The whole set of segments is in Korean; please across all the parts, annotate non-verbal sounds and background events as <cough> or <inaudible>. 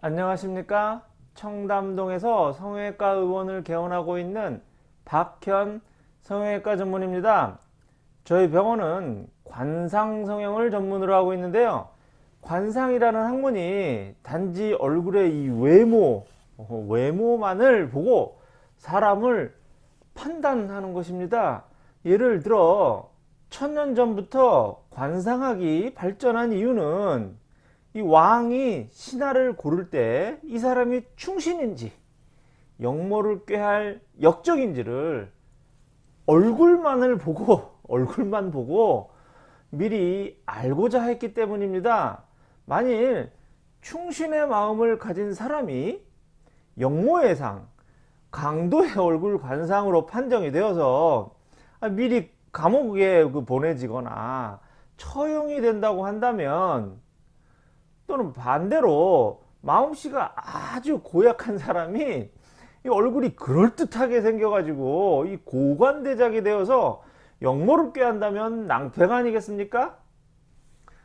안녕하십니까? 청담동에서 성형외과 의원을 개원하고 있는 박현 성형외과 전문입니다. 저희 병원은 관상성형을 전문으로 하고 있는데요. 관상이라는 학문이 단지 얼굴의 이 외모 어, 외모만을 보고 사람을 판단하는 것입니다. 예를 들어 천년 전부터 관상학이 발전한 이유는 이 왕이 신하를 고를 때 이 사람이 충신인지 역모를 꾀할 역적인지를 얼굴만을 보고 <laughs> 얼굴만 보고 미리 알고자 했기 때문입니다. 만일 충신의 마음을 가진 사람이 역모의 상, 강도의 얼굴 관상으로 판정이 되어서 미리 감옥에 그 보내지거나 처형이 된다고 한다면 또는 반대로 마음씨가 아주 고약한 사람이 얼굴이 그럴듯하게 생겨가지고 이 고관대작이 되어서 역모를 꾀한다면 낭패가 아니겠습니까?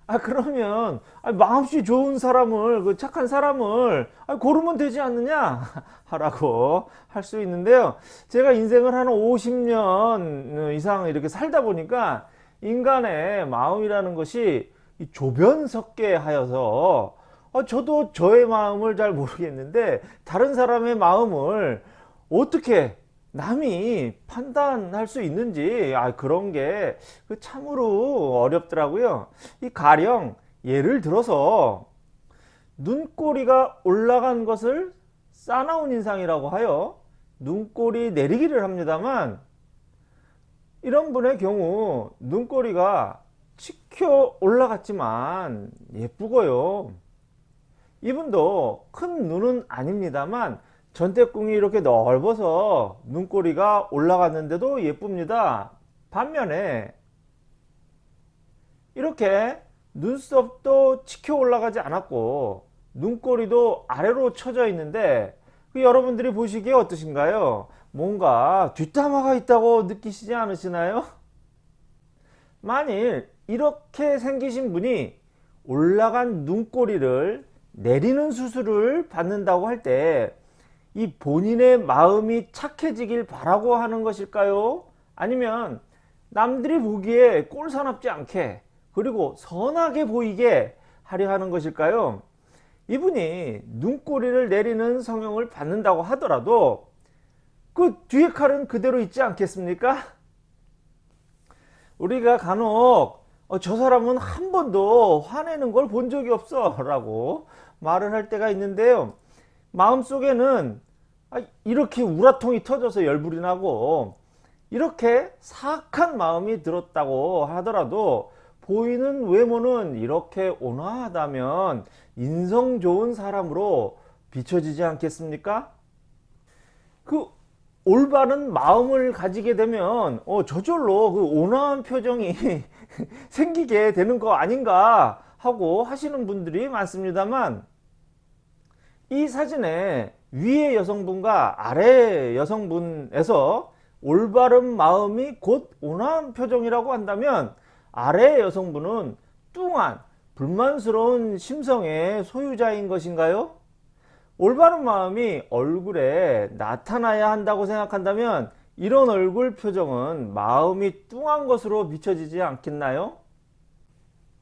아 그러면 아, 마음씨 좋은 사람을 그 착한 사람을 아, 고르면 되지 않느냐 <laughs> 하라고 할 수 있는데요 제가 인생을 한 50년 이상 이렇게 살다 보니까 인간의 마음이라는 것이 조변석계 하여서 어, 저도 저의 마음을 잘 모르겠는데 다른 사람의 마음을 어떻게 남이 판단할 수 있는지 아 그런 게그 참으로 어렵더라고요. 이 가령 예를 들어서 눈꼬리가 올라간 것을 싸나운 인상이라고 하여 눈꼬리 내리기를 합니다만 이런 분의 경우 눈꼬리가 치켜 올라갔지만 예쁘고요. 이분도 큰 눈은 아닙니다만 전태궁이 이렇게 넓어서 눈꼬리가 올라갔는데도 예쁩니다. 반면에 이렇게 눈썹도 치켜 올라가지 않았고 눈꼬리도 아래로 쳐져 있는데 그 여러분들이 보시기에 어떠신가요? 뭔가 뒷담화가 있다고 느끼시지 않으시나요? 만일 이렇게 생기신 분이 올라간 눈꼬리를 내리는 수술을 받는다고 할 때 이 본인의 마음이 착해지길 바라고 하는 것일까요? 아니면 남들이 보기에 꼴사납지 않게 그리고 선하게 보이게 하려 하는 것일까요? 이분이 눈꼬리를 내리는 성형을 받는다고 하더라도 그 뒤에 칼은 그대로 있지 않겠습니까? 우리가 간혹 어, 저 사람은 한 번도 화내는 걸 본 적이 없어 라고 말을 할 때가 있는데요 마음속에는 아, 이렇게 우라통이 터져서 열불이 나고 이렇게 사악한 마음이 들었다고 하더라도 보이는 외모는 이렇게 온화하다면 인성 좋은 사람으로 비춰지지 않겠습니까? 그 올바른 마음을 가지게 되면 어, 저절로 그 온화한 표정이 <laughs> <laughs> 생기게 되는 거 아닌가 하고 하시는 분들이 많습니다만 이 사진에 위의 여성분과 아래 여성분에서 올바른 마음이 곧 온화한 표정이라고 한다면 아래 여성분은 뚱한 불만스러운 심성의 소유자인 것인가요? 올바른 마음이 얼굴에 나타나야 한다고 생각한다면 이런 얼굴 표정은 마음이 뚱한 것으로 비춰지지 않겠나요?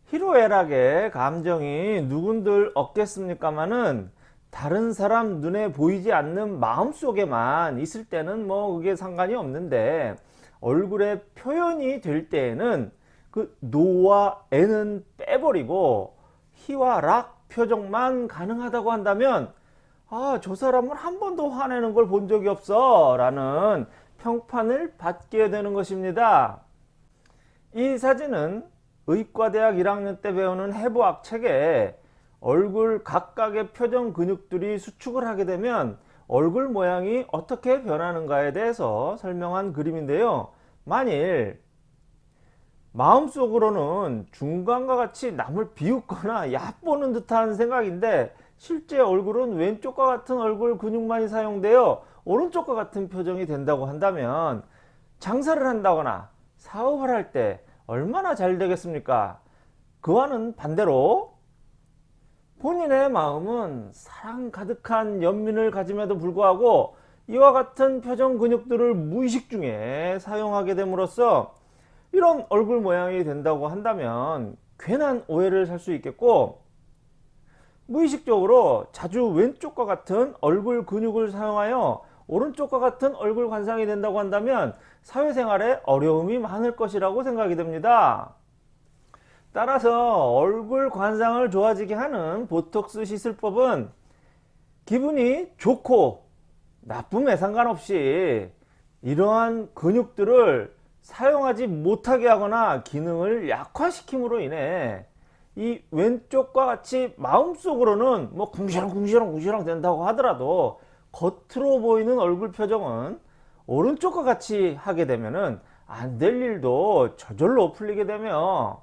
희로애락의 감정이 누군들 없겠습니까마는 다른 사람 눈에 보이지 않는 마음속에만 있을 때는 뭐 그게 상관이 없는데 얼굴에 표현이 될 때에는 그 노와 애는 빼버리고 희와 락 표정만 가능하다고 한다면 아 저 사람은 한 번도 화내는 걸 본 적이 없어 라는 평판을 받게 되는 것입니다. 이 사진은 의과대학 1학년 때 배우는 해부학 책에 얼굴 각각의 표정 근육들이 수축을 하게 되면 얼굴 모양이 어떻게 변하는가에 대해서 설명한 그림인데요. 만일 마음속으로는 중간과 같이 남을 비웃거나 얕보는 듯한 생각인데 실제 얼굴은 왼쪽과 같은 얼굴 근육만이 사용되어 오른쪽과 같은 표정이 된다고 한다면 장사를 한다거나 사업을 할 때 얼마나 잘 되겠습니까? 그와는 반대로 본인의 마음은 사랑 가득한 연민을 가짐에도 불구하고 이와 같은 표정 근육들을 무의식 중에 사용하게 됨으로써 이런 얼굴 모양이 된다고 한다면 괜한 오해를 살 수 있겠고 무의식적으로 자주 왼쪽과 같은 얼굴 근육을 사용하여 오른쪽과 같은 얼굴 관상이 된다고 한다면 사회생활에 어려움이 많을 것이라고 생각이 됩니다. 따라서 얼굴 관상을 좋아지게 하는 보톡스 시술법은 기분이 좋고 나쁨에 상관없이 이러한 근육들을 사용하지 못하게 하거나 기능을 약화시킴으로 인해 이 왼쪽과 같이 마음속으로는 뭐 궁시렁궁시렁 궁시렁 된다고 하더라도 겉으로 보이는 얼굴 표정은 오른쪽과 같이 하게 되면은 안 될 일도 저절로 풀리게 되며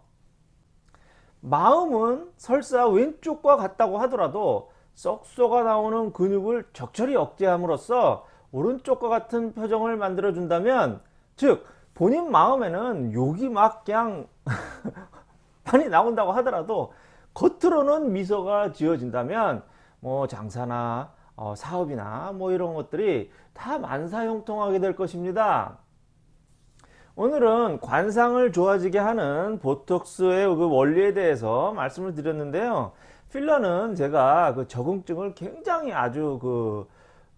마음은 설사 왼쪽과 같다고 하더라도 썩 쏘가 나오는 근육을 적절히 억제함으로써 오른쪽과 같은 표정을 만들어 준다면 즉 본인 마음에는 욕이 막 그냥 <laughs> 많이 나온다고 하더라도 겉으로는 미소가 지어진다면 뭐 장사나 어, 사업이나 뭐 이런 것들이 다 만사형통하게 될 것입니다. 오늘은 관상을 좋아지게 하는 보톡스의 그 원리에 대해서 말씀을 드렸는데요. 필러는 제가 그 적응증을 굉장히 아주 그,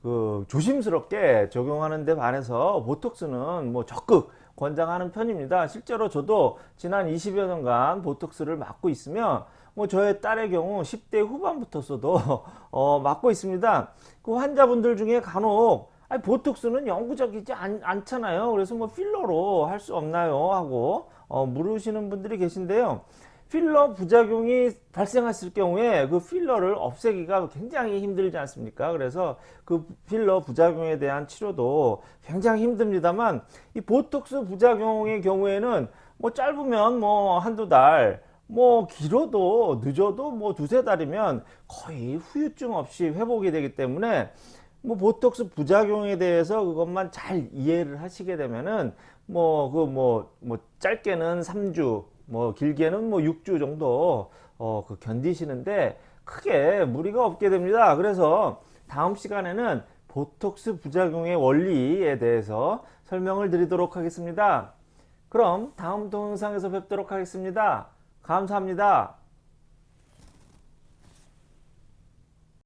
그 조심스럽게 적용하는 데 반해서 보톡스는 뭐 적극 권장하는 편입니다. 실제로 저도 지난 20여 년간 보톡스를 맞고 있으며 뭐 저의 딸의 경우 10대 후반부터서도 <laughs> 어, 맞고 있습니다. 그 환자분들 중에 간혹 아니, 보톡스는 영구적이지 않, 않잖아요. 그래서 뭐 필러로 할 수 없나요? 하고 어, 물으시는 분들이 계신데요. 필러 부작용이 발생했을 경우에 그 필러를 없애기가 굉장히 힘들지 않습니까? 그래서 그 필러 부작용에 대한 치료도 굉장히 힘듭니다만 이 보톡스 부작용의 경우에는 뭐 짧으면 뭐 한두 달, 뭐 길어도 늦어도 뭐 두세 달이면 거의 후유증 없이 회복이 되기 때문에 뭐 보톡스 부작용에 대해서 그것만 잘 이해를 하시게 되면은 뭐그 뭐 뭐 짧게는 3주 뭐 길게는 뭐 6주 정도 어, 그 견디시는데 크게 무리가 없게 됩니다. 그래서 다음 시간에는 보톡스 부작용의 원리에 대해서 설명을 드리도록 하겠습니다. 그럼 다음 동영상에서 뵙도록 하겠습니다. 감사합니다.